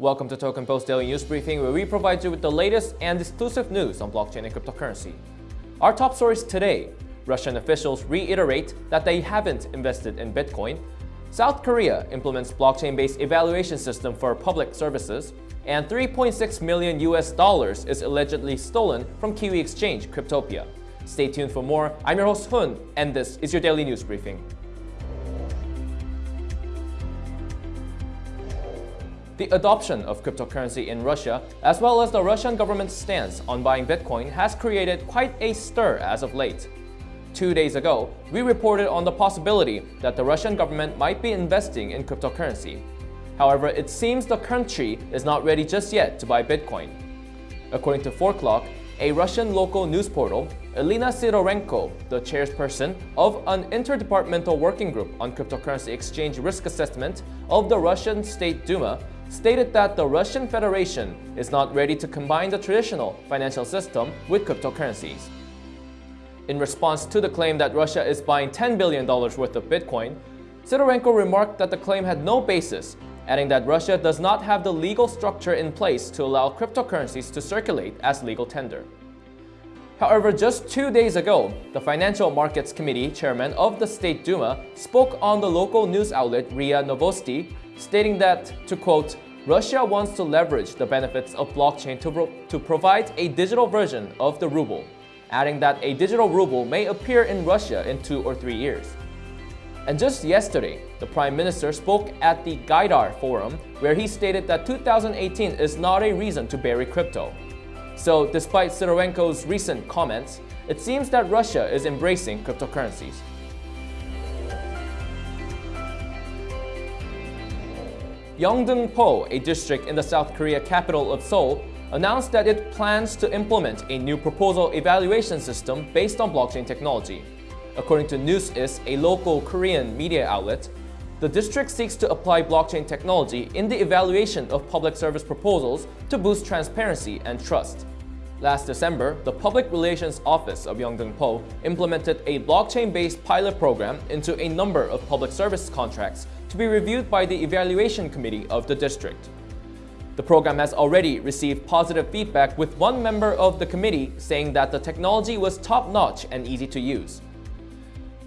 Welcome to Token Post Daily News Briefing, where we provide you with the latest and exclusive news on blockchain and cryptocurrency. Our top stories today Russian officials reiterate that they haven't invested in Bitcoin, South Korea implements blockchain based evaluation system for public services, and 3.6 million US dollars is allegedly stolen from Kiwi exchange Cryptopia. Stay tuned for more. I'm your host Hun, and this is your daily news briefing. The adoption of cryptocurrency in Russia, as well as the Russian government's stance on buying Bitcoin, has created quite a stir as of late. Two days ago, we reported on the possibility that the Russian government might be investing in cryptocurrency. However, it seems the country is not ready just yet to buy Bitcoin. According to 4Clock, a Russian local news portal, Elena Sidorenko, the chairperson of an interdepartmental working group on cryptocurrency exchange risk assessment of the Russian State Duma, stated that the Russian Federation is not ready to combine the traditional financial system with cryptocurrencies. In response to the claim that Russia is buying $10 billion worth of Bitcoin, Sidorenko remarked that the claim had no basis, adding that Russia does not have the legal structure in place to allow cryptocurrencies to circulate as legal tender. However, just two days ago, the Financial Markets Committee chairman of the State Duma spoke on the local news outlet RIA Novosti, stating that, to quote, Russia wants to leverage the benefits of blockchain to, pro to provide a digital version of the ruble adding that a digital ruble may appear in Russia in two or three years. And just yesterday, the Prime Minister spoke at the Gaidar Forum where he stated that 2018 is not a reason to bury crypto. So despite Sidorenko's recent comments, it seems that Russia is embracing cryptocurrencies. Yeongdeung-po, a district in the South Korea capital of Seoul, announced that it plans to implement a new proposal evaluation system based on blockchain technology. According to NewsIS, a local Korean media outlet, the district seeks to apply blockchain technology in the evaluation of public service proposals to boost transparency and trust. Last December, the Public Relations Office of Yeongdeung-po implemented a blockchain-based pilot program into a number of public service contracts to be reviewed by the evaluation committee of the district. The program has already received positive feedback with one member of the committee saying that the technology was top-notch and easy to use.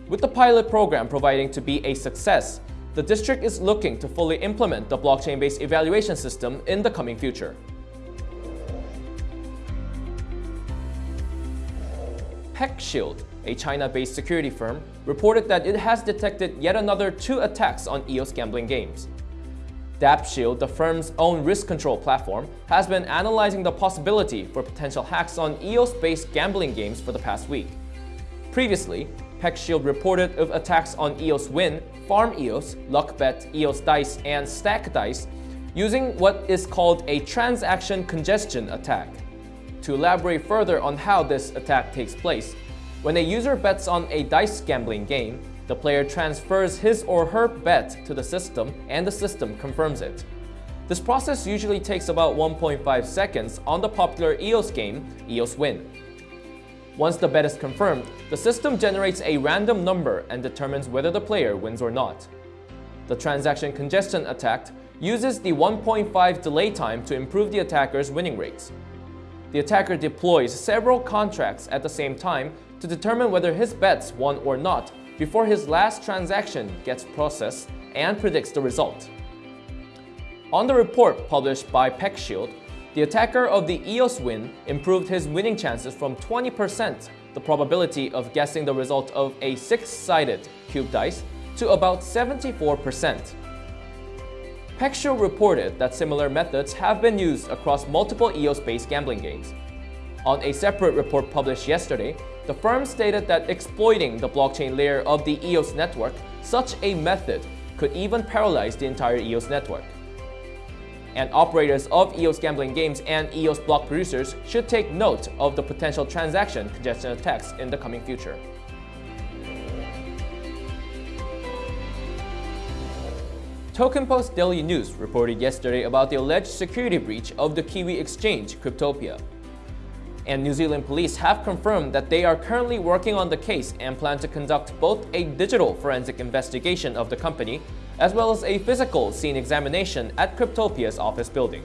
With the pilot program proving to be a success, the district is looking to fully implement the blockchain-based evaluation system in the coming future. PeckShield, a China-based security firm, reported that it has detected yet another two attacks on EOS gambling games. DAppShield, the firm's own risk control platform, has been analyzing the possibility for potential hacks on EOS-based gambling games for the past week. Previously, PeckShield reported of attacks on EOS Win, Farm EOS, LuckBet, EOS Dice, and Stack Dice using what is called a transaction congestion attack. To elaborate further on how this attack takes place, when a user bets on a dice gambling game, the player transfers his or her bet to the system and the system confirms it. This process usually takes about 1.5 seconds on the popular EOS game, EOS Win. Once the bet is confirmed, the system generates a random number and determines whether the player wins or not. The transaction congestion attack uses the 1.5 delay time to improve the attacker's winning rates. The attacker deploys several contracts at the same time to determine whether his bets won or not before his last transaction gets processed and predicts the result. On the report published by PeckShield, the attacker of the EOS win improved his winning chances from 20% the probability of guessing the result of a six-sided cube dice to about 74%. PeckShield reported that similar methods have been used across multiple EOS-based gambling games. On a separate report published yesterday, the firm stated that exploiting the blockchain layer of the EOS network, such a method could even paralyze the entire EOS network. And operators of EOS gambling games and EOS block producers should take note of the potential transaction congestion attacks in the coming future. Token Post Daily News reported yesterday about the alleged security breach of the Kiwi exchange Cryptopia. And New Zealand police have confirmed that they are currently working on the case and plan to conduct both a digital forensic investigation of the company as well as a physical scene examination at Cryptopia's office building.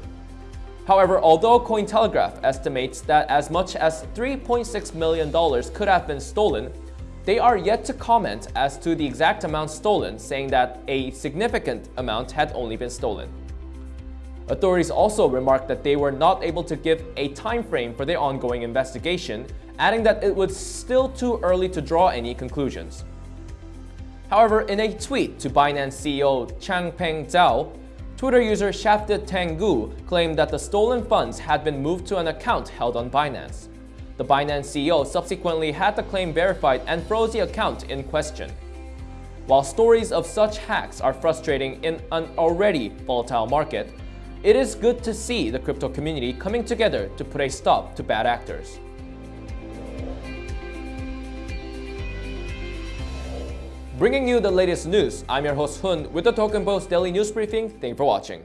However, although Cointelegraph estimates that as much as $3.6 million could have been stolen, they are yet to comment as to the exact amount stolen, saying that a significant amount had only been stolen. Authorities also remarked that they were not able to give a time frame for their ongoing investigation, adding that it was still too early to draw any conclusions. However, in a tweet to Binance CEO Changpeng Zhao, Twitter user Shafted Tengu claimed that the stolen funds had been moved to an account held on Binance. The Binance CEO subsequently had the claim verified and froze the account in question. While stories of such hacks are frustrating in an already volatile market, it is good to see the crypto community coming together to put a stop to bad actors. Bringing you the latest news, I'm your host Hun with the Token Post Daily News Briefing. Thank you for watching.